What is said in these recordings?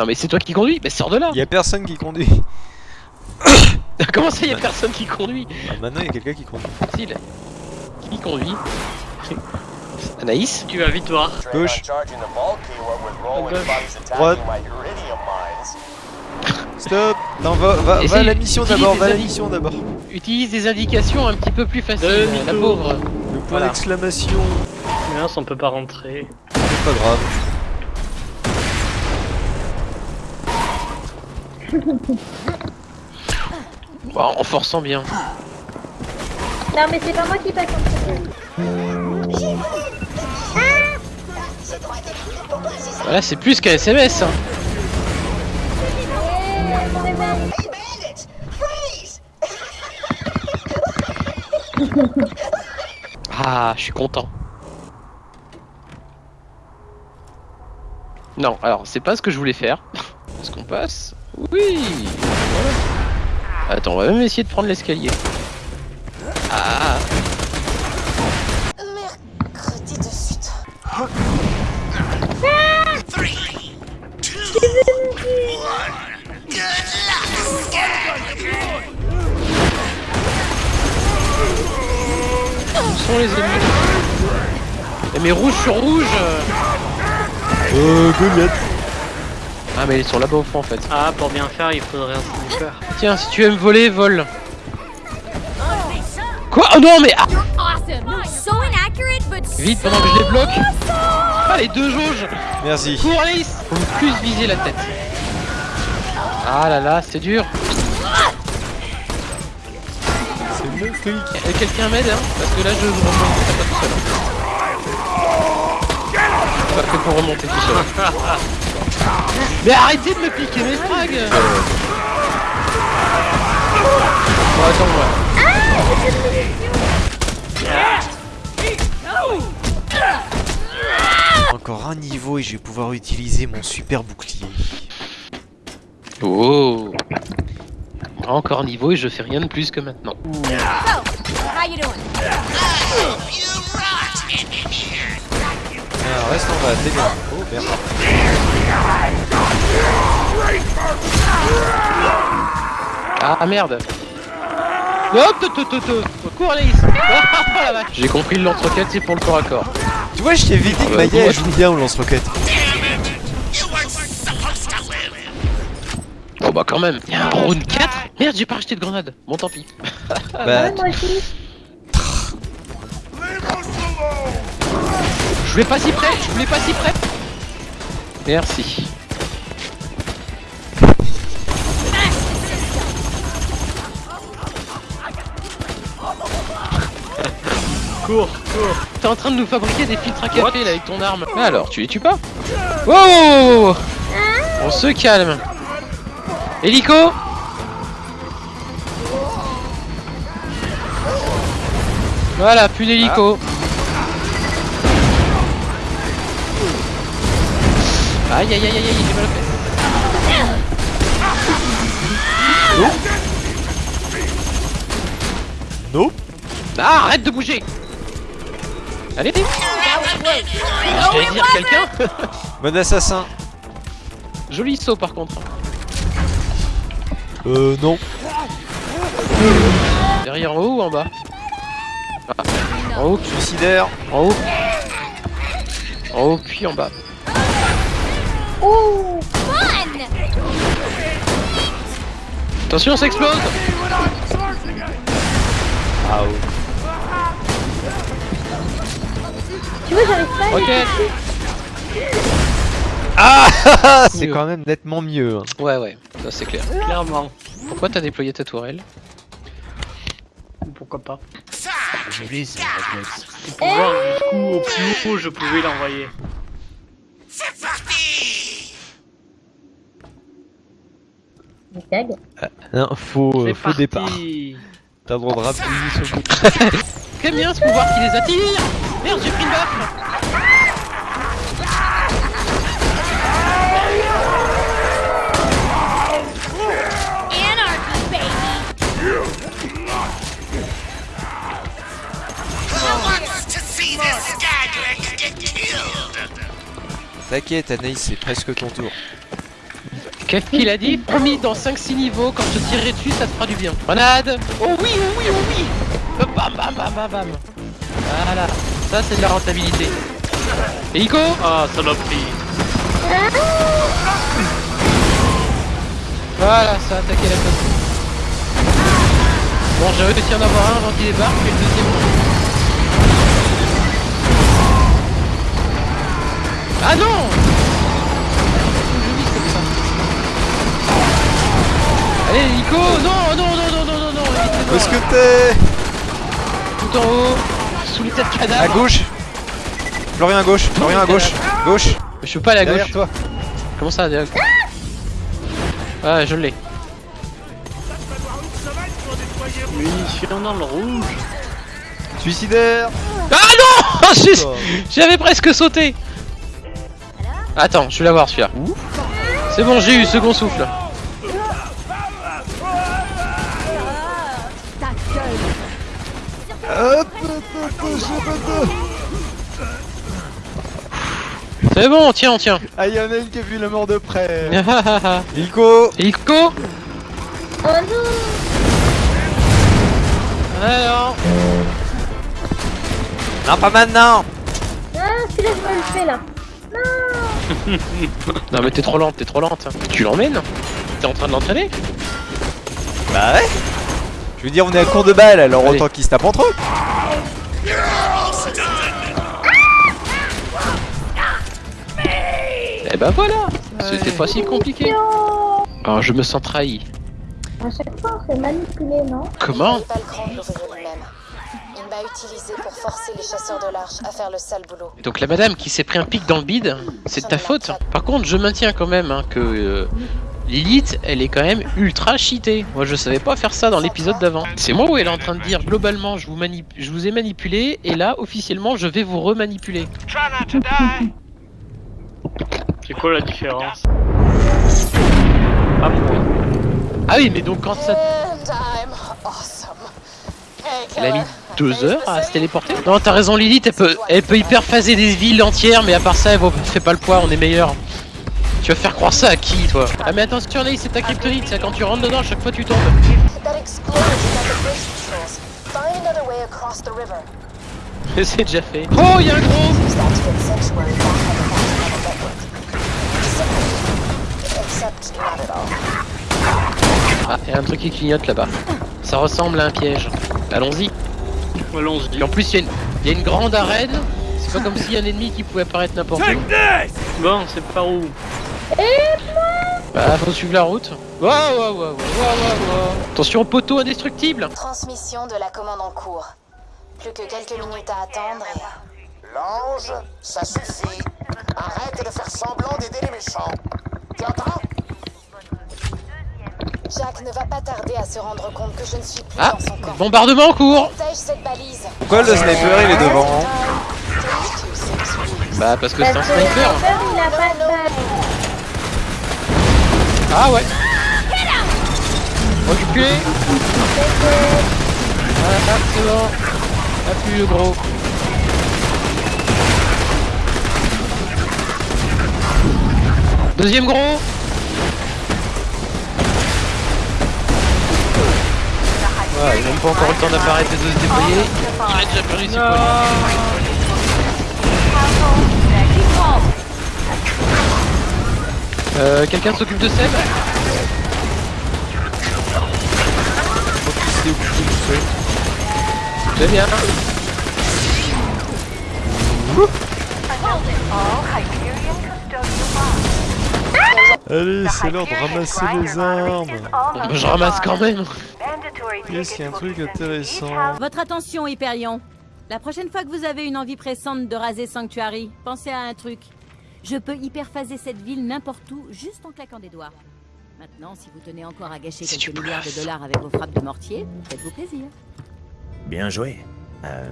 Non mais c'est toi qui conduis, bah sors de là Y a personne qui conduit. Comment ça y a personne qui conduit? Ah, maintenant, y a quelqu'un qui conduit. Facile. Qui conduit? Anaïs? Tu vas vite voir. Gauche. Droite. Stop Non, va, va, va à la mission d'abord, va à la mission d'abord. Utilise des indications un petit peu plus faciles, la pauvre. Le point Voilà. d'exclamation. Mince, on peut pas rentrer. C'est pas grave. Bon, en forçant bien. Non, mais c'est pas moi qui passe en premier. Voilà, c'est plus qu'un SMS. Hein. Ah, je suis content. Non, alors c'est pas ce que je voulais faire. Est-ce qu'on passe Oui voilà. Attends, on va même essayer de prendre l'escalier. Ah Mercredi de suite. Où sont les ennemis Eh, Mais rouge sur rouge euh. Euh, Goliath. Ah mais ils sont là-bas au fond en fait. Ah, pour bien faire, il faudrait un sniper. Tiens, si tu aimes voler, vole. Quoi? Oh non mais ah Vite pendant que je les bloque Ah les deux jauges Merci. Cours Alice Faut plus viser la tête. Ah là là, c'est dur. C'est mon fric. Et quelqu'un m'aide hein Parce que là je remonte pas tout seul. Pas fait pour remonter tout seul. Mais arrêtez de me piquer mes frags Bon attends moi. Encore un niveau et je vais pouvoir utiliser mon super bouclier. Oh Encore niveau et je fais rien de plus que maintenant. Alors reste en bas, t'es bien. Oh merde. Ah merde Hop, tout. Cours Alice Oh J'ai compris le lance-roquette c'est pour le corps à corps. Tu vois, je t'ai vite dit que Ouais, Maya elle joue bien au lance-roquette. Oh bah quand même Y'a un round 4 Merde j'ai pas acheté de grenade Bon tant pis. Bah, aussi. Je voulais pas si près Je voulais pas si près Merci. Cours, cours. T'es en train de nous fabriquer des filtres à café là avec ton arme. Mais alors, tu les tues pas wow. On se calme. Hélico Voilà, plus d'hélico. Aïe aïe aïe aïe aïe, j'ai mal fait. Nope. Ah, arrête de bouger Allez J'allais dire quelqu'un Bon assassin. Joli saut par contre. Euh, non. Derrière en haut ou en bas? Ah, En haut, Suicidaire. en haut. En haut, puis en bas. Attention, ça explose Ah Tu vois, j'arrive pas à Ok Ah C'est quand même nettement mieux. hein. Ouais, ouais, ça c'est clair. Clairement. Pourquoi t'as déployé ta tourelle? Pourquoi pas Je les Pour pouvoir jusqu'où au plus haut je pouvais l'envoyer. Des tags. Non, faux, euh, faux départ. T'as le droit de rappuyer sur le bouton. Très bien ce pouvoir qui les attire Merde, j'ai pris une baffe Anarchy, baby! T'inquiète, Anaïs, c'est presque ton tour. Qu'est-ce qu'il a dit Promis, dans 5-6 niveaux, quand je tirerai dessus, ça te fera du bien. Grenade Oh oui, oh oui, oh oui Euh, Bam, bam, bam, bam, bam Voilà, ça c'est de la rentabilité. Hélico Ah, saloperie. Voilà, ça a attaqué la côte. Bon, j'ai réussi à en avoir un avant qu'il débarque, et le deuxième... Ah non Je vis comme ça. Allez, Nico Non, non, non, non, non, non, non. Où est-ce que t'es Tout en haut, sous les têtes de À cadavres. gauche Florian à gauche, Florian à gauche, gauche Je peux pas à Derrière gauche. toi Comment ça, derrière Ah, je l'ai. Munitions dans le rouge. Suicidaire Ah non J'avais presque sauté Attends, je vais l'avoir celui-là. C'est bon, j'ai eu second souffle. C'est bon, on tient, on tient. Ah, y'en a une qui a vu la mort de près. Ilko. Hélico Oh non. Alors Non, pas maintenant. Ah, celui-là, je me le fais là. Non. Non mais t'es trop lente, t'es trop lente. Tu l'emmènes. T'es en train de l'entraîner. Bah ouais. Je veux dire, on est à court de balles, alors Allez. autant qu'ils se tapent entre eux Eh ben voilà C'était pas si compliqué. Ah, je me sens trahi. À chaque fois, on fait manipuler, non Comment Il pas le grand l'ouvrier lui-même. Il m'a utilisé pour forcer les chasseurs de l'arche à faire le sale boulot. Donc la madame qui s'est pris un pic dans le bide, c'est de ta faute. Par contre, je maintiens quand même hein, que euh, Lilith, elle est quand même ultra cheatée. Moi, je savais pas faire ça dans l'épisode d'avant. C'est moi où elle est en train de dire globalement, je vous, manip- je vous ai manipulé, et là, officiellement, je vais vous remanipuler. C'est quoi la différence Ah bon Ah oui, mais donc quand ça... Elle a mis deux heures à se téléporter? Non, t'as raison, Lilith, elle peut, elle peut hyper phaser des villes entières, mais à part ça, elle vaut- fait pas le poids, on est meilleur. Tu vas faire croire ça à qui, toi? Ah mais attention, Anaïs, c'est ta kryptonite, ça, quand tu rentres dedans, à chaque fois tu tombes. C'est déjà fait. Oh, y'a un gros Simple. Except not at all. Ah, y'a un truc qui clignote là-bas. Ça ressemble à un piège. Allons-y. Allons-y. Et en plus, il y, a une grande arène. C'est pas comme s'il y a un ennemi qui pouvait apparaître n'importe où. Bon, c'est par où? Bah, faut suivre la route. Waouh, waouh, waouh, waouh, waouh, waouh. Attention, poteau indestructible. Transmission de la commande en cours. Plus que quelques minutes à attendre et... L'ange, ça suffit. Arrête de faire semblant d'aider les méchants. Jack ne va pas tarder à se rendre compte que je ne suis plus Ah, dans son camp. bombardement en cours. Protège cette balise. Pourquoi le sniper il est devant hein. Bah, parce que c'est un sniper. Ah ouais. Reculé. Ah, c'est bon. Appuie le gros. Deuxième gros. Voilà, il n'a même pas encore eu le temps d'apparaître et de se déployer. Il a déjà perdu ses points. Euh, quelqu'un s'occupe de Seb? Très bien. Allez, c'est l'heure de ramasser les armes Bah, je ramasse quand même. Qu'est-ce qu'il y a un truc intéressant Votre attention, Hyperion. La prochaine fois que vous avez une envie pressante de raser Sanctuary, pensez à un truc. Je peux hyperphaser cette ville n'importe où, juste en claquant des doigts. Maintenant, si vous tenez encore à gâcher quelques milliards de dollars avec vos frappes de mortier, faites-vous plaisir. Bien joué. Euh,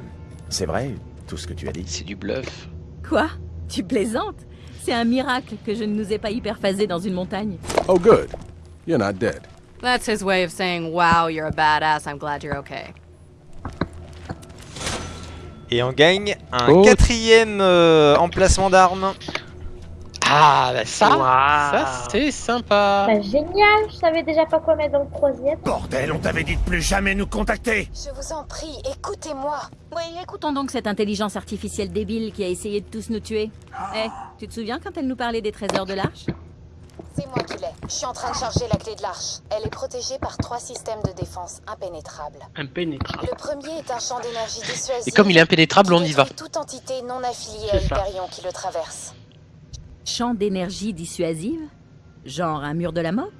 c'est vrai, tout ce que tu as dit. C'est du bluff. Quoi? Tu plaisantes? C'est un miracle que je ne nous ai pas hyperphasé dans une montagne. Oh, good. You're not dead. That's his way of saying, wow, you're a badass, I'm glad you're okay. Et on gagne un Oh. quatrième euh, emplacement d'armes. Ah, bah ça, ça c'est sympa. Bah génial, je savais déjà pas quoi mettre dans le troisième. Bordel, on t'avait dit de plus jamais nous contacter Je vous en prie, écoutez-moi. Oui, écoutons donc cette intelligence artificielle débile qui a essayé de tous nous tuer. Eh, tu te souviens quand elle nous parlait des trésors de l'arche? C'est moi qui l'ai. Je suis en train de charger la clé de l'arche. Elle est protégée par trois systèmes de défense impénétrables. Impénétrable. Le premier est un champ d'énergie dissuasif. Et comme il est impénétrable, on y va. toute entité non affiliée à. Hyperion qui le traverse. Champ d'énergie dissuasive? Genre un mur de la mort?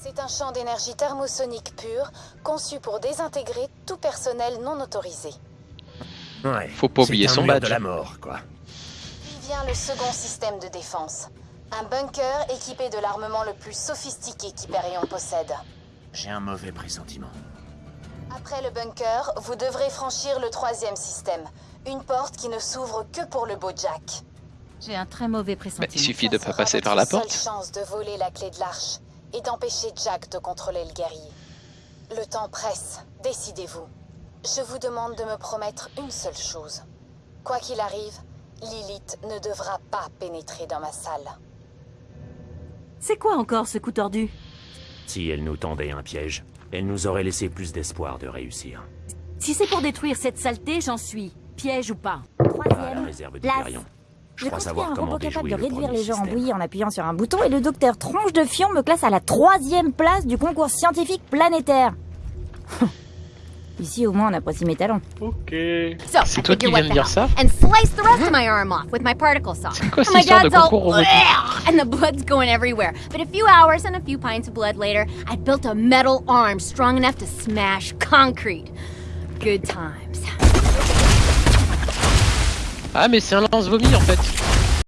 C'est un champ d'énergie thermosonique pur, conçu pour désintégrer tout personnel non autorisé. Ouais. Faut pas oublier un son badge. de la mort, quoi. Puis vient le second système de défense? Un bunker équipé de l'armement le plus sophistiqué qu'Hyperion possède. J'ai un mauvais pressentiment. Après le bunker, vous devrez franchir le troisième système. Une porte qui ne s'ouvre que pour le beau Jack. J'ai un très mauvais Bah, pressentiment. il suffit de Ça pas passer par la seule porte. chance de voler la clé de l'arche et d'empêcher Jack de contrôler le guerrier. Le temps presse. Décidez-vous. Je vous demande de me promettre une seule chose. Quoi qu'il arrive, Lilith ne devra pas pénétrer dans ma salle. C'est quoi encore ce coup tordu? Si elle nous tendait un piège, elle nous aurait laissé plus d'espoir de réussir. Si c'est pour détruire cette saleté, j'en suis. Piège ou pas? La Troisième réserve place. Je Je crois savoir un comment robot capable de le réduire les gens en bouillie en appuyant sur un bouton et le docteur Tronche de Fion me classe à la troisième place du concours scientifique planétaire. Ici, au moins, on apprécie mes talents. Ok. So, C'est I toi qui viens de the dire ça And slice the rest of my arm off with my particle saw. C'est quoi cette And my histoire de concours robotique and the blood's going everywhere. But a few hours and a few pints of blood later, I'd built a metal arm strong enough to smash concrete. Good times. Ah, mais c'est un lance-vomi en fait.